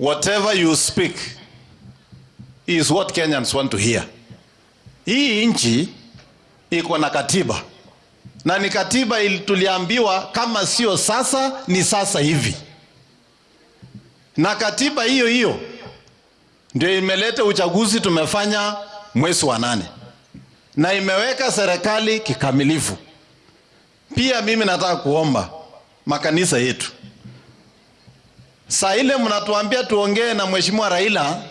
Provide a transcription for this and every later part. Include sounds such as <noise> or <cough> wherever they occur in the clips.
whatever you speak is what Kenyans want to hear. Hii nchi iko na katiba na ni katiba tuliambiwa kama sio sasa ni sasa hivi, na katiba hiyo hiyo ndio imeleta uchaguzi tumefanya mwezi wa nane na imeweka serikali kikamilifu. Pia mimi nataka kuomba makanisa yetu, saa ile mnatuambia tuongee na mheshimiwa Raila,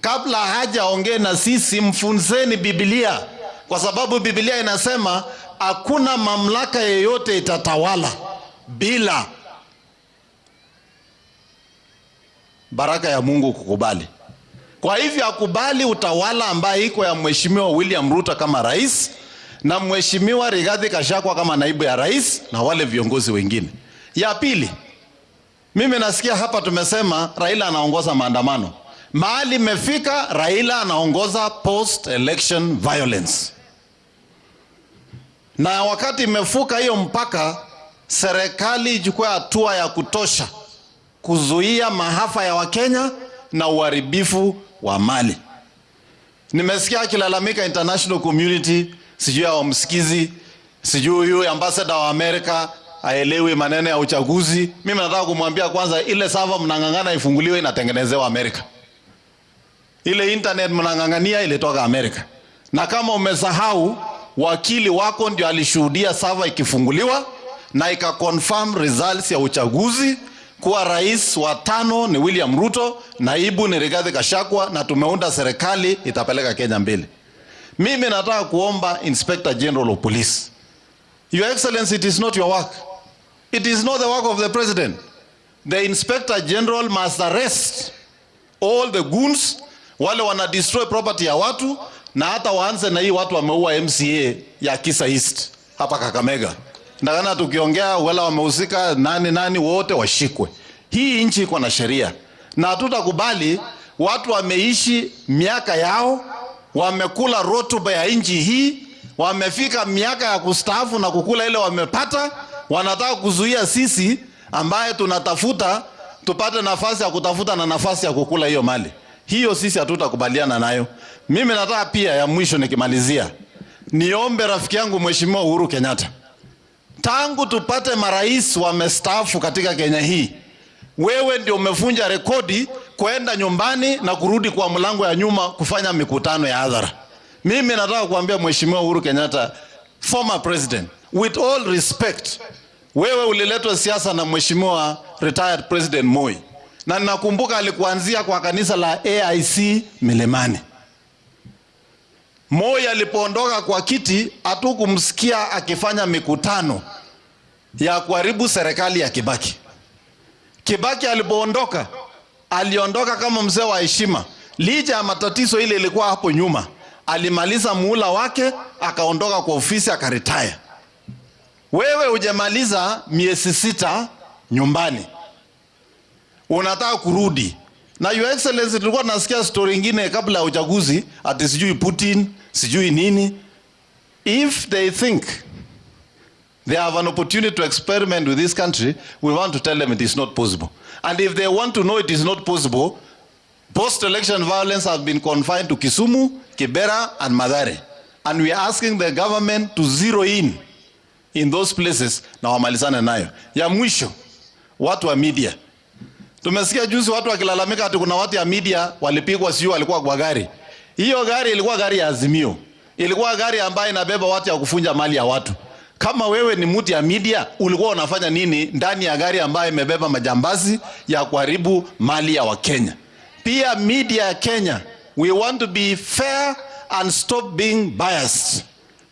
kabla hajaongee na sisi, mfunzeni Biblia, kwa sababu Biblia inasema hakuna mamlaka yeyote itatawala bila baraka ya Mungu kukubali. Kwa hivyo akubali utawala ambaye iko ya mheshimiwa William Ruto kama rais na mheshimiwa Rigathi Gachagua kama naibu ya rais na wale viongozi wengine. Ya pili, mimi nasikia hapa tumesema Raila anaongoza maandamano. Mahali imefika Raila anaongoza post election violence. Na wakati imefuka hiyo mpaka, serikali ichukue hatua ya kutosha kuzuia maafa ya Wakenya na uharibifu wa mali. Nimesikia akilalamika international community, sijui hawamsikizi, sijui huyu ambassador wa Amerika aelewi maneno ya uchaguzi. Mimi nataka kumwambia kwanza, ile sava mnang'ang'ana ifunguliwe inatengenezewa Amerika. Ile internet mnang'ang'ania ilitoka Amerika, na kama umesahau, wakili wako ndio alishuhudia sava ikifunguliwa na ikaconfirm results ya uchaguzi kuwa rais wa tano ni William Ruto, naibu ni Rigathi Gachagua, na tumeunda serikali itapeleka Kenya mbele. Mimi nataka kuomba Inspector General of Police, Your Excellency, it is not your work. It is not the work of the President. The Inspector General must arrest all the goons wale wana destroy property ya watu, na hata waanze na hii watu wameua MCA ya Kisa East hapa Kakamega ndakana tukiongea wala wamehusika nani nani, wote washikwe. Hii nchi iko na sheria na hatutakubali watu wameishi miaka yao, wamekula rotuba ya nchi hii, wamefika miaka ya kustaafu na kukula ile wamepata, wanataka kuzuia sisi ambaye tunatafuta tupate nafasi ya kutafuta na nafasi ya kukula hiyo mali. Hiyo sisi hatutakubaliana nayo. Mimi nataka pia, ya mwisho nikimalizia, niombe rafiki yangu Mheshimiwa Uhuru Kenyatta tangu tupate marais wamestaafu katika Kenya hii, wewe ndio umevunja rekodi kwenda nyumbani na kurudi kwa mlango ya nyuma kufanya mikutano ya hadhara. Mimi nataka kuambia Mheshimiwa Uhuru Kenyatta, former president, with all respect, wewe uliletwa siasa na Mheshimiwa retired President Moi, na ninakumbuka alikuanzia kwa kanisa la AIC Milimani. Moi alipoondoka kwa kiti, hatukumsikia akifanya mikutano ya kuharibu serikali ya Kibaki. Kibaki alipoondoka, aliondoka kama mzee wa heshima, licha ya matatizo ile ilikuwa hapo nyuma. Alimaliza muhula wake, akaondoka kwa ofisi, akaretire. Wewe hujamaliza miezi sita nyumbani, unataka kurudi na your excellency, tulikuwa tunasikia story ingine kabla ya uchaguzi ati sijui Putin sijui nini. If they think they have an opportunity to experiment with this country, we want to tell them it is not possible. And if they want to know it is not possible, post-election violence has been confined to Kisumu, Kibera, and Madare. And we are asking the government to zero in in those places na wamalizane nayo. Ya mwisho, watu wa media Tumesikia juzi watu wakilalamika ati kuna watu ya media walipigwa, sio walikuwa kwa gari. Hiyo gari ilikuwa gari ya Azimio, ilikuwa gari ambayo inabeba watu ya kufunja mali ya watu. Kama wewe ni mtu ya media, ulikuwa unafanya nini ndani ya gari ambayo imebeba majambazi ya kuharibu mali ya Wakenya? Pia media ya Kenya, we want to be fair and stop being biased.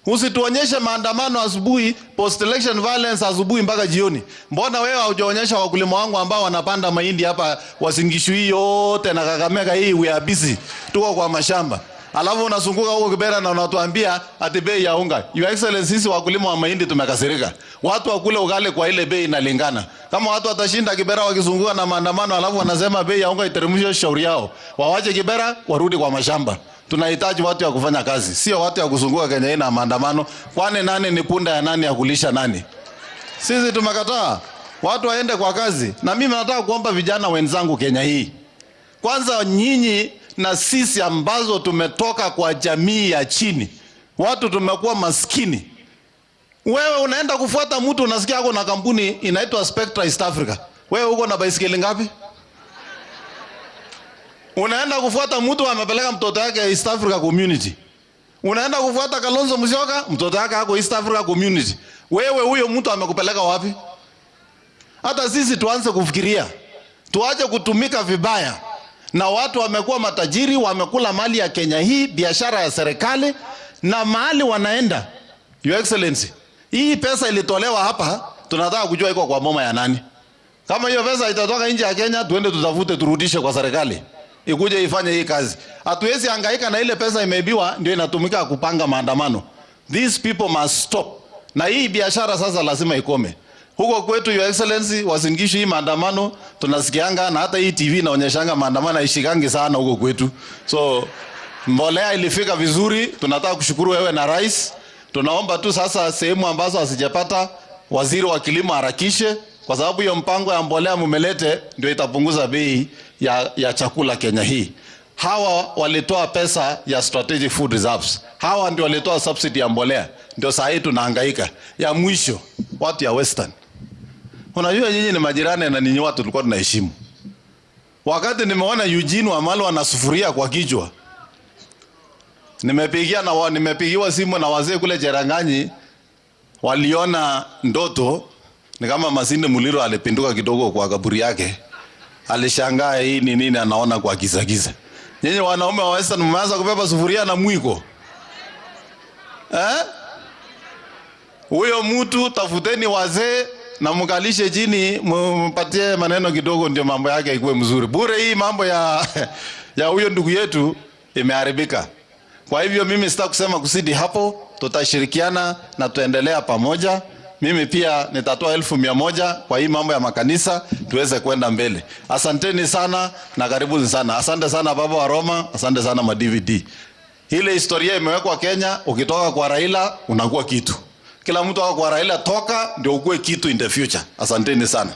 Usituonyeshe maandamano asubuhi, post election violence asubuhi mpaka jioni. Mbona wewe haujaonyesha wakulima wangu ambao wanapanda mahindi hapa Wasingishu hii yote na Kakamega hii, we are busy, tuko kwa mashamba, alafu unazunguka huko Kibera na unatuambia ati bei ya unga. Your Excellency, sisi wakulima wa mahindi tumekasirika, watu wakule ugali kwa ile bei inalingana. Kama watu watashinda Kibera wakizunguka na maandamano, alafu wanasema bei ya unga iteremshwe, shauri yao, wawache Kibera warudi kwa mashamba. Tunahitaji watu ya kufanya kazi, sio watu ya kuzunguka Kenya hii na maandamano. Kwani nani ni punda ya nani ya kulisha nani? Sisi tumekataa. watu waende kwa kazi. Na mimi nataka kuomba vijana wenzangu Kenya hii, kwanza nyinyi na sisi ambazo tumetoka kwa jamii ya chini, watu tumekuwa maskini. Wewe unaenda kufuata mtu unasikia ako na kampuni inaitwa Spectra East Africa, wewe uko na baisikeli ngapi? Unaenda kufuata mtu amepeleka mtoto yake East Africa Community. Unaenda kufuata Kalonzo Musyoka, mtoto yake ako East Africa Community. Wewe huyo mtu amekupeleka wapi? Hata sisi tuanze kufikiria, tuache kutumika vibaya, na watu wamekuwa matajiri, wamekula mali ya Kenya hii, biashara ya serikali na mahali wanaenda. Your Excellency, hii pesa ilitolewa hapa, tunataka kujua iko kwa moma ya nani. Kama hiyo pesa itatoka nje ya Kenya, tuende tutafute, turudishe kwa serikali ikuje ifanye hii kazi. Hatuwezi hangaika na ile pesa imeibiwa, ndio inatumika kupanga maandamano. These people must stop, na hii biashara sasa lazima ikome. Huko kwetu, Your Excellency, wasingishi hii maandamano tunasikianga, na hata hii TV inaonyeshanga maandamano haishikangi sana huko kwetu. So mbolea ilifika vizuri, tunataka kushukuru wewe na rais. Tunaomba tu sasa sehemu ambazo hazijapata, waziri wa kilimo harakishe, kwa sababu hiyo mpango ya mbolea mumelete ndio itapunguza bei ya, ya chakula Kenya hii. Hawa walitoa pesa ya strategic food reserves, hawa ndio walitoa subsidy ya mbolea, ndio saa hii tunahangaika. Ya mwisho watu ya Western, unajua nyinyi ni majirani na ninyi watu tulikuwa tunaheshimu. Wakati nimeona Eugene Wamalwa ana sufuria kwa kichwa, nimepigia na nimepigiwa simu na wazee kule Cheranganyi, waliona ndoto ni kama Masinde Muliro alipinduka kidogo kwa kaburi yake alishangaa hii ni nini anaona kwa giza giza. Nyinyi wanaume wa Western mmeanza kubeba sufuria na mwiko eh? Huyo mtu tafuteni wazee na mkalishe chini, mpatie maneno kidogo, ndio mambo yake ikuwe mzuri. Bure hii mambo ya <laughs> ya huyo ndugu yetu imeharibika. Kwa hivyo mimi sita kusema kusidi hapo, tutashirikiana na tuendelea pamoja. Mimi pia nitatoa elfu mia moja kwa hii mambo ya makanisa tuweze kwenda mbele. Asanteni sana na karibuni sana. Asante sana baba wa Roma, asante sana ma DVD. Ile historia imewekwa Kenya, ukitoka kwa Raila unakuwa kitu. Kila mtu ako kwa Raila toka ndio ukue kitu in the future. Asanteni sana.